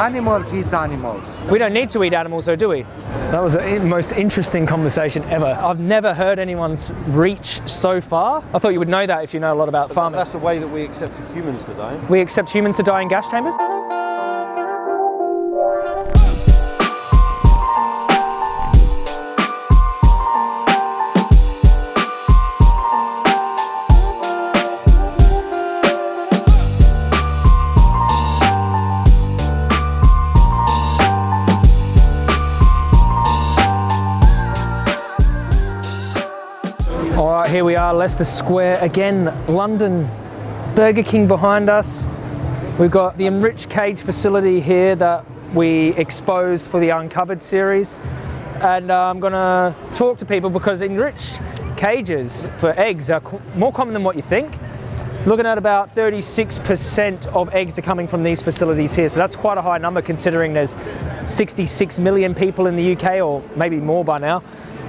Animals eat animals. We don't need to eat animals though, do we? That was the most interesting conversation ever. I've never heard anyone's reach so far. I thought you would know that if you know a lot about farming. That's the way that we accept for humans die. We accept humans to die in gas chambers? Are, Leicester Square again, London. Burger King behind us. We've got the Enriched Cage facility here that we exposed for the Uncovered series. And uh, I'm gonna talk to people because enriched cages for eggs are more common than what you think. Looking at about 36% of eggs are coming from these facilities here. So that's quite a high number considering there's 66 million people in the UK or maybe more by now.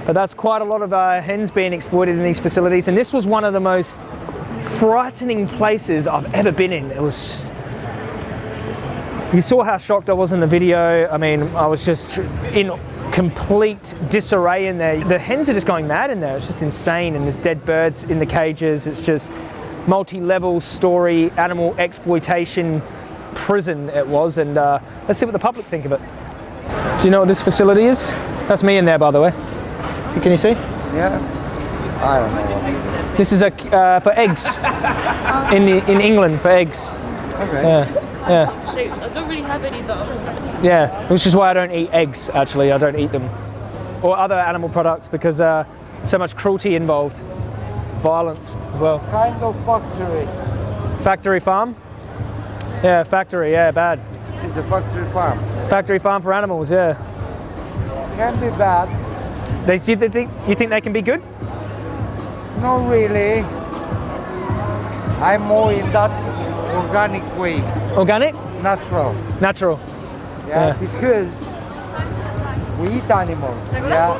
But that's quite a lot of uh, hens being exploited in these facilities. And this was one of the most frightening places I've ever been in. It was. You saw how shocked I was in the video. I mean, I was just in complete disarray in there. The hens are just going mad in there. It's just insane. And there's dead birds in the cages. It's just multi-level story, animal exploitation prison it was. And uh, let's see what the public think of it. Do you know what this facility is? That's me in there, by the way. So Can you see? Yeah. I don't know. This is a uh, for eggs in in England for eggs. Okay. Yeah, yeah, Shoot, I don't really have any though. yeah. Which is why I don't eat eggs. Actually, I don't eat them or other animal products because uh, so much cruelty involved, violence as well. Kind of factory. Factory farm. Yeah, factory. Yeah, bad. It's a factory farm. Factory farm for animals. Yeah. Can be bad. They, you think you think they can be good? Not really. I'm more in that organic way, Organic, natural. natural. Yeah, Yeah. because we eat animals. Yeah,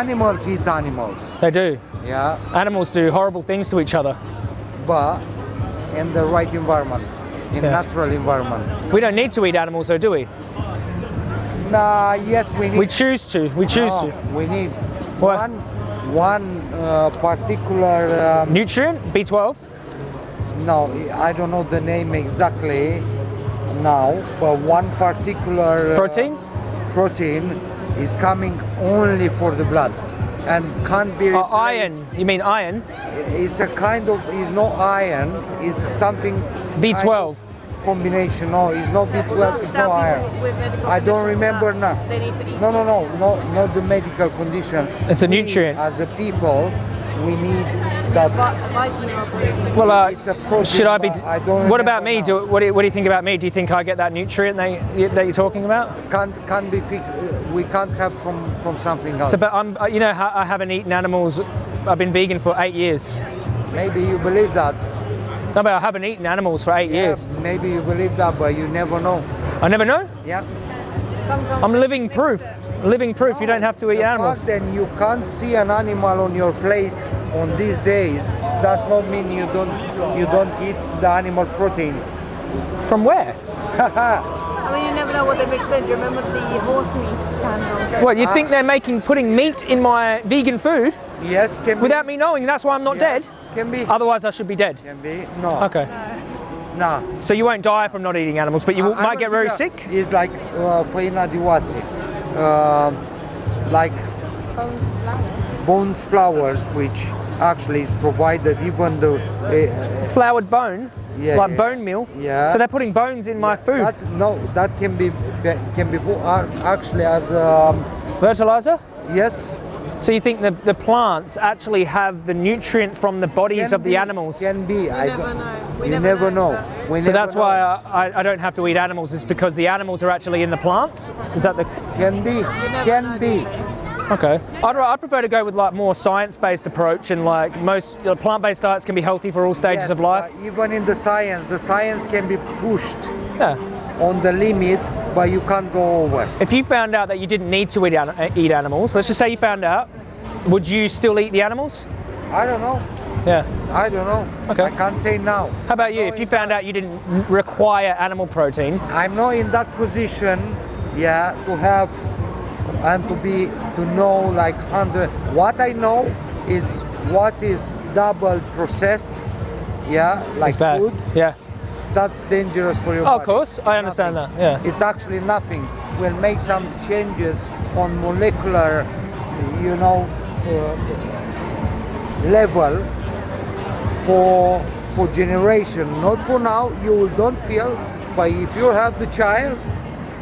animals eat animals. They do. Yeah, Animals do horrible things to each other. but in the right environment, in Yeah. natural environment. We don't need to eat animals, though, do we? Nah, yes, we need. We choose to. We choose no, to. We need What? one, one uh, particular. Um, Nutrient B12. no, I don't know the name exactly now, but one particular uh, Protein? protein is coming only for the blood and can't be Uh, replaced. iron. You mean iron? It's a kind of, it's not iron, it's something B12. Kind of combination. No, it's not B12, it's not iron. I don't remember now. They need to eat. No, no, no, no, not the medical condition. It's a We, nutrient. As a people, we need that. vitamin or protein. Well, uh, It's a protein, should I be? I don't what about me? Do, what, do you, what do you think about me? Do you think I get that nutrient that, you, that you're talking about? Can't can't be fixed. uh, We can't have from from something else. So, but I'm, uh, you know, I haven't eaten animals. I've been vegan for eight years. maybe you believe that. No, but I haven't eaten animals for eight Yeah, years. maybe you believe that, but you never know. I never know. Yeah. Sometimes I'm living proof. Living proof. You don't have to eat the animals. fact that you can't see an animal on your plate on these days does not mean you don't you don't eat the animal proteins. From where? I mean, you never know what they mix in. Do you remember the horse meat scandal? What you ah. think they're making putting meat in my vegan food Yes, can without be. me knowing? That's why I'm not Yes, dead. Can be. Otherwise, I should be dead. Can be. No. Okay. Nah. So you won't die from not eating animals, but you I- I might get very think sick. It's like uh, faina diwasi, um, like bones flowers, which actually is provided even the uh, Floured bone, Yeah, like yeah. bone meal. Yeah. So they're putting bones in my food. That, no, that can be be- can be put uh, actually as um, Fertilizer. yes. So you think the, the plants actually have the nutrient from the bodies can of the be- animals? Can be. I never know. We you never never know, know. We So never that's why know. I, I, I don't have to eat animals. It's because the animals are actually in the plants. Is that the can be. You Can be. okay? I'd, I prefer to go with like more science-based approach and like most you know, plant-based diets can be healthy for all stages Yes, of life. uh, even in the science, the science can be pushed yeah. on the limit, but you can't go over. If you found out that you didn't need to eat, an- uh, eat animals, let's just say you found out, would you still eat the animals? I don't know. Yeah. I don't know. Okay. I can't say now. How about you? If you found out you didn't require animal protein, I'm not in that position, yeah, to have and to be to know like hundred. What I know is what is double processed, yeah, like food. Yeah. That's dangerous for your Oh, body. of course, It's I understand nothing. that. Yeah. It's actually nothing. We'll make some changes on molecular, you know, uh, level for for generation, not for now. You will don't feel, but if you have the child,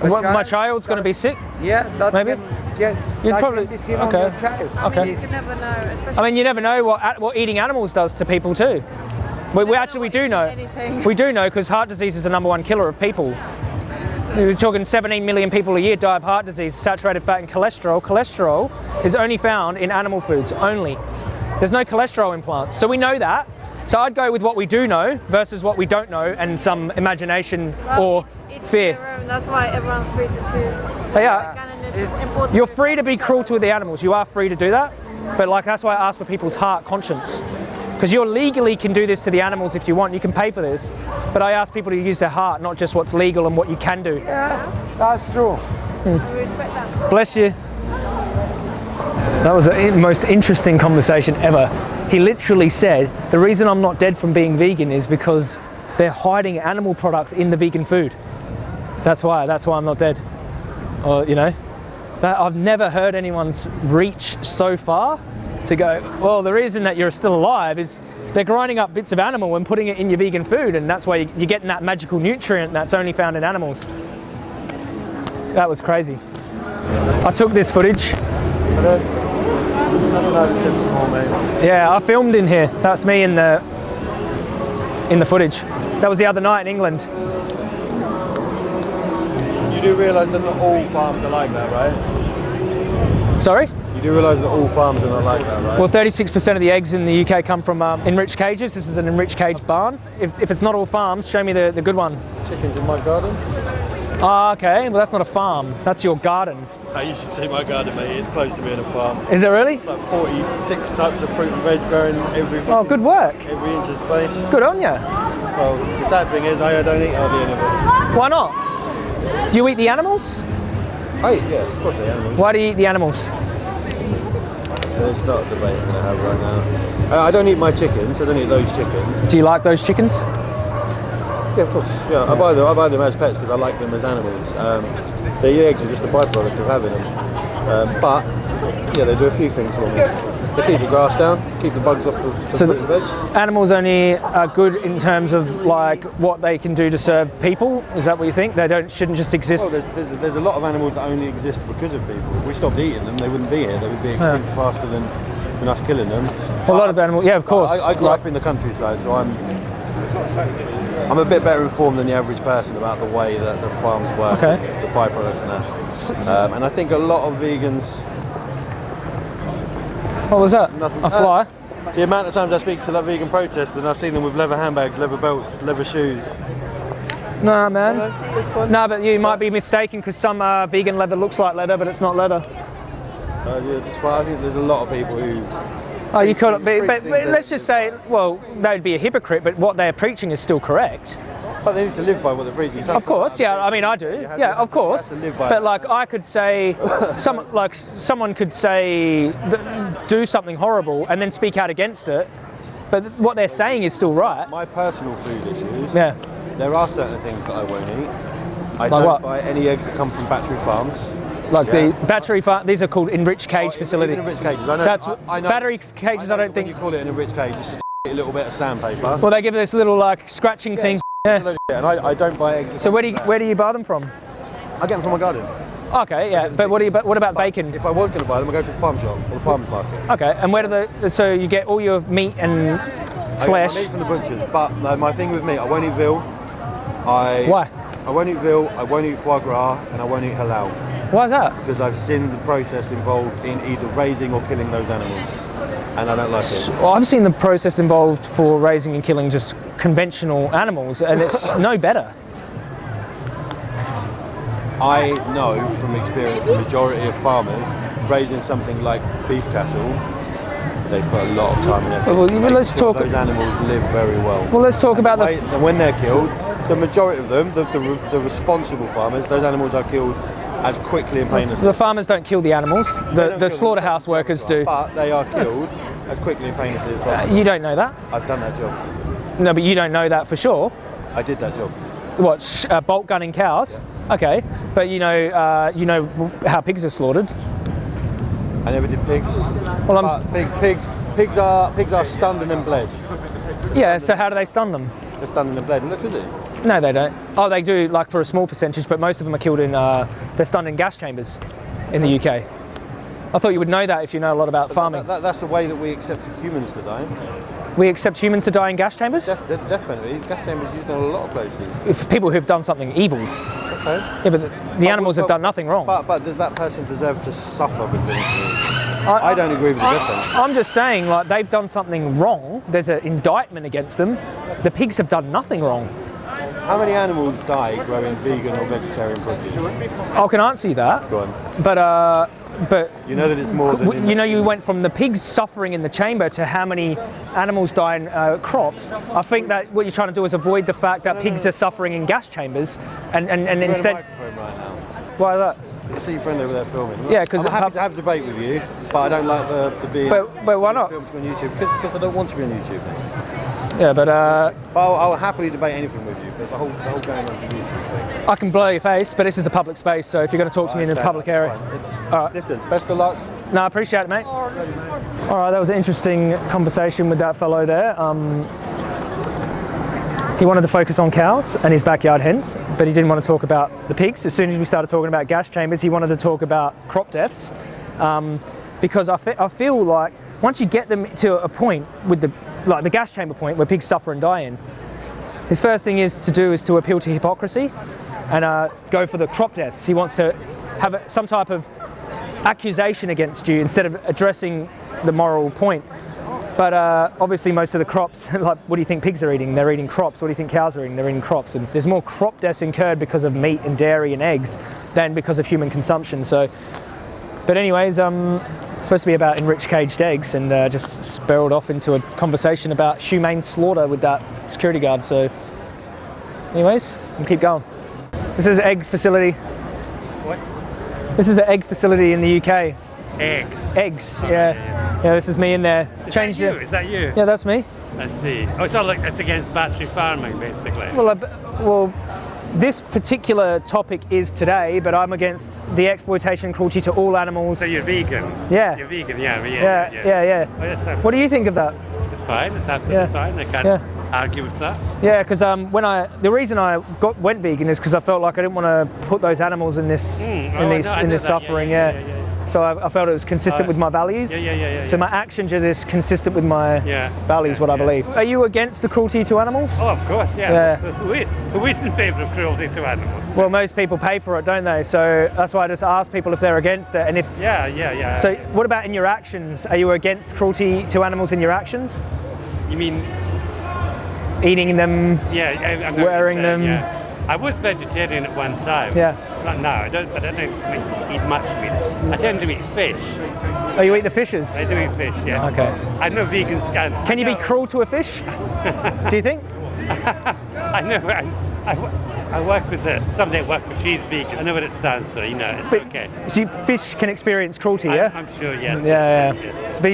a What, my child's going to be sick. yeah, that Maybe? can get You'd probably- be seen okay. on your child. I Okay. mean, you can never know. I mean, you never know what what eating animals does to people too. We, we actually we do know. anything. We do know because heart disease is the number one killer of people. We're talking 17 million people a year die of heart disease, saturated fat, and cholesterol. Cholesterol is only found in animal foods only. There's no cholesterol in plants, so we know that. So I'd go with what we do know versus what we don't know and some imagination Well, or each- each fear. That's why everyone's free to choose. But yeah, Like, and it's important You're free to be cruel to the animals. You are free to do that. But like that's why I ask for people's heart conscience. Because you legally can do this to the animals if you want. You can pay for this. But I ask people to use their heart, not just what's legal and what you can do. Yeah, that's true. other. We respect that. Bless you. That was the most interesting conversation ever. He literally said, the reason I'm not dead from being vegan is because they're hiding animal products in the vegan food. That's why, that's why I'm not dead. Or, you know, that I've never heard anyone's reach so far to go, well, the reason that you're still alive is they're grinding up bits of animal and putting it in your vegan food, and that's why you- you're getting that magical nutrient that's only found in animals. That was crazy. I took this footage. Yeah, I filmed in here. That's me in the in the footage. That was the other night in England. You do realise that not all farms are like that, right? Sorry? You do realise that all farms are not like that, right? Well, 36% of the eggs in the UK come from um, enriched cages. This is an enriched cage barn. If, if it's not all farms, show me the, the good one. Chickens in my garden? Ah, okay. Well, that's not a farm. That's your garden. Uh, you should see my garden, mate. It's close to being a farm. Is it really? It's like 46 types of fruit and veg growing every Oh, good work. every inch of space. Good on you. Well, the sad thing is, I don't eat hardly any of it. Why not? Do you eat the animals? I eat, yeah, of course I eat animals. Why do you eat the animals? So it's not a debate I'm going to have right now. Uh, I don't eat my chickens. I don't eat those chickens. Do you like those chickens? Yeah, of course. Yeah, I buy them. I buy them as pets because I like them as animals. Um, the eggs are just a byproduct of having them. Um, but yeah, they do a few things for me. They keep the grass down, keep the bugs off the, the So fruit and veg. Animals only are good in terms of like what they can do to serve people. Is that what you think? They don't shouldn't just exist. Well, there's, there's, there's a lot of animals that only exist because of people. If we stopped eating them, they wouldn't be here. They would be extinct faster than, than us killing them. a lot of animals. Yeah, of course. I, I grew Like- up in the countryside, so I'm I'm a bit better informed than the average person about the way that the farms work, Okay. the byproducts and that. Um, and I think a lot of vegans, What was that? Nothing. A fly. the amount of times I speak to like vegan protesters and I see them with leather handbags, leather belts, leather shoes. Nah, man. No, but you might be mistaken because some uh, vegan leather looks like leather, but it's not leather. Uh, yeah, just fine. I think there's a lot of people who Oh, you could, but, but, but let's just say, well, they'd be a hypocrite, but what they're preaching is still correct. But they need to live by what they're preaching. Of course, yeah. I mean, I do. have Yeah, to- of course. to live by But like, I could say, some like someone could say, do something horrible and then speak out against it. But what they're saying is still right. My personal food issues. Yeah. There are certain things that I won't eat. I Like don't what? buy any eggs that come from battery farms. Like Yeah. the battery farm. These are called enriched cage Oh, facility. Enriched cages. I know. That's I, I know, battery cages. I, know don't think. When you call it an enriched cage, it's just a little bit of sandpaper. Well, they give this little like scratching thing. Yeah. and I, I don't buy eggs. So where do you where do you buy them from? I get them from my garden. Okay, yeah. But what do you? But what about bacon? If I was going to buy them, I go to the farm shop or the farmers market. Okay, and where do the? So you get all your meat and I flesh. get my meat from the butchers, but no, my thing with meat, I won't eat veal. I Why? I won't eat veal. I won't eat foie gras, and I won't eat halal Why is that? because I've seen the process involved in either raising or killing those animals, and I don't like it. Well, I've seen the process involved for raising and killing just conventional animals, and it's no better. I know from experience the majority of farmers raising something like beef cattle they put a lot of time and effort. Well, well, let's sure talk- Those animals live very well. Well, let's talk about the. And when they're killed, the majority of them, the, the, the responsible farmers, those animals are killed as quickly and painlessly. The farmers don't kill the animals. The, the slaughterhouse it's up to workers do. But they are killed as quickly and painlessly as possible. You don't know that. I've done that job. No, but you don't know that for sure. I did that job. What sh- uh, bolt gunning cows? Okay, but you know, uh, you know how pigs are slaughtered. I never did pigs. Well, I'm, pig, pigs, pigs are pigs are stunned and then bled. yeah. So how do they stun them? They're stunned and then bled. Electricity. No, they don't. Oh, they do like for a small percentage, but most of them are killed in. Uh, they're stunned in gas chambers in the UK. I thought you would know that if you know a lot about farming. That, that, that's the way that we accept for humans to die. We accept humans to die in gas chambers. Death, death, death penalty. Gas chambers used in a lot of places. If people who've done something evil. Okay. Yeah, but the, the animals have done nothing wrong. But but does that person deserve to suffer because of it? I don't agree with the penalty. I'm just saying, like they've done something wrong. There's an indictment against them. The pigs have done nothing wrong. How many animals die growing vegan or vegetarian produce? I can answer you that, Go on. but uh, but You know that it's more than. you know, you went from the pigs suffering in the chamber to how many animals die in uh, crops. I think that what you're trying to do is avoid the fact that pigs are suffering in gas chambers, and and, and You're on a instead, microphone right why that? I see your friend over there filming. Yeah, because I'm happy to have a debate with you, but I don't like the, the being. But- but why not? Filmed on YouTube because I don't want to be on YouTube. Yeah, but uh, I'll, I'll happily debate anything with you. But the whole the whole going on YouTube thing. I can blow your face. But this is a public space, so if you're going to talk to me in a public area. All right. Listen, best of luck. No, I appreciate it, mate. All right, that was an interesting conversation with that fellow there. Um, he wanted to focus on cows and his backyard hens, but he didn't want to talk about the pigs. As soon as we started talking about gas chambers, he wanted to talk about crop deaths, um, because I, fe- I feel like once you get them to a point with the like the gas chamber point where pigs suffer and die in, his first thing is to do is to appeal to hypocrisy and uh, go for the crop deaths. He wants to have some type of accusation against you instead of addressing the moral point. But uh, obviously, most of the crops, like what do you think pigs are eating? They're eating crops. What do you think cows are eating? They're eating crops. And there's more crop deaths incurred because of meat and dairy and eggs than because of human consumption. So, but anyways, um, it's supposed to be about enriched caged eggs, and uh, just spiraled off into a conversation about humane slaughter with that security guard. So, anyways, we'll keep going. This is an egg facility. What? This is an egg facility in the UK. Eggs. Eggs, yeah. Yeah, this is me in there. Is Change that you? Is that you? Yeah, that's me. I see. Oh, it's all like it's against battery farming, basically. Well, well, this particular topic is today, but I'm against the exploitation cruelty to all animals. so you're vegan. Yeah. You're vegan. Yeah. Yeah. yeah, yeah, yeah. Oh, yes, What do you think of that? It's fine. It's absolutely Yeah. fine. I can't Yeah. argue with that. Yeah, because um, when I the reason I got went vegan is because I felt like I didn't want to put those animals in this Mm, in oh, this no, in this. Yeah, suffering. yeah, Yeah. yeah, yeah, So I, I felt it was consistent Uh, with my values. Yeah. Yeah. Yeah. Yeah. So my actions are just consistent with my Yeah. values, Yeah, what I believe. Are you against the cruelty to animals? Oh, of course. Yeah. Yeah. Who, who is in favour of cruelty to animals? Well, most people pay for it, don't they? So that's why I just ask people if they're against it, and if Yeah. Yeah. Yeah. So, what about in your actions? Are you against cruelty to animals in your actions? you mean? Eating them? Yeah. I, I'm Wearing them. Yeah. I was vegetarian at one time. Yeah. Not now. I don't. I don't eat much meat. I tend to eat fish. Oh, you eat the fishes? I do eat fish. Yeah. Okay. I know vegan can. Can you be cruel to a fish? Do you think? I know. I, I, I work with the, somebody I work with, she's vegan. I know what it stands for, you know, it's But- okay. So fish can experience cruelty, I, yeah? I'm sure, yes. yeah, yes, yeah. yes, yes. But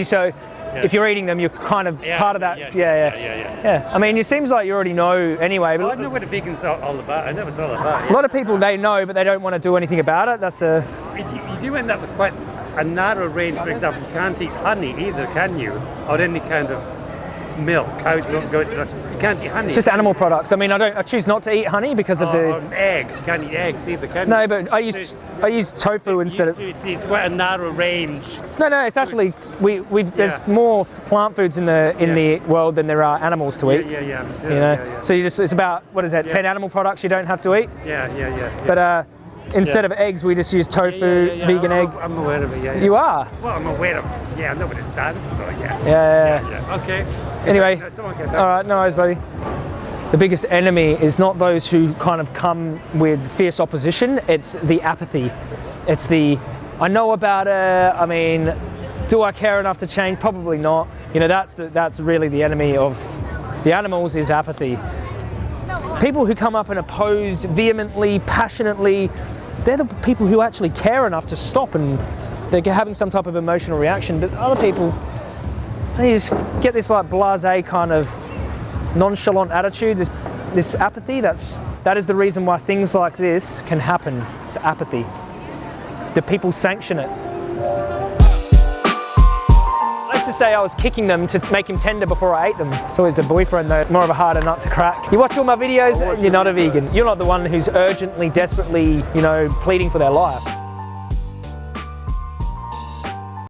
so, if you're eating them, you're kind of Yeah, part of that. yeah, Yeah, yeah, yeah, yeah, Yeah. I mean, it seems like you already know anyway. Well, I But know what a vegan's all, about. I know it's all about. a lot of people they know, but they don't want to do anything about it. That's a You, you do end up with quite a narrow range. For example, you can't eat honey either, can you? Or any kind of milk, cows, milk, goats. You can't eat honey. it's just animal products. I mean, I don't. I choose not to eat honey because of the. or eggs. You can't eat eggs either, can you? No, but I use I use tofu instead of. it's quite a narrow range. No, no, it's actually we we've there's more plant foods in the in Yeah. the world than there are animals to eat. Yeah, yeah, yeah. Sure, You know, yeah, yeah. so you just it's about what is that? Yeah. Ten animal products you don't have to eat. yeah, yeah, yeah, yeah. But uh, instead of eggs, we just use tofu, Yeah, yeah, yeah, vegan I'm, egg. I'm aware of it. Yeah, yeah. You are. Well, I'm aware of. it. Yeah, I know what it stands for. Yeah. Yeah. yeah, yeah. Yeah. Okay. Anyway, No, someone get all that. right, no worries, buddy. The biggest enemy is not those who kind of come with fierce opposition. It's the apathy. It's the I know about it. I mean, Do I care enough to change? Probably not. You know, that's the, that's really the enemy of the animals is apathy. People who come up and oppose vehemently, passionately, they're the people who actually care enough to stop and they're having some type of emotional reaction. But other people, they just get this like blasé kind of nonchalant attitude, this this apathy. That's that is the reason why things like this can happen. It's apathy. The people sanction it. I say I was kicking them to make him tender before I ate them. It's always the boyfriend though, more of a harder nut to crack. You watch all my videos, you're not a vegan. You're not the one who's urgently, desperately, you know, pleading for their life.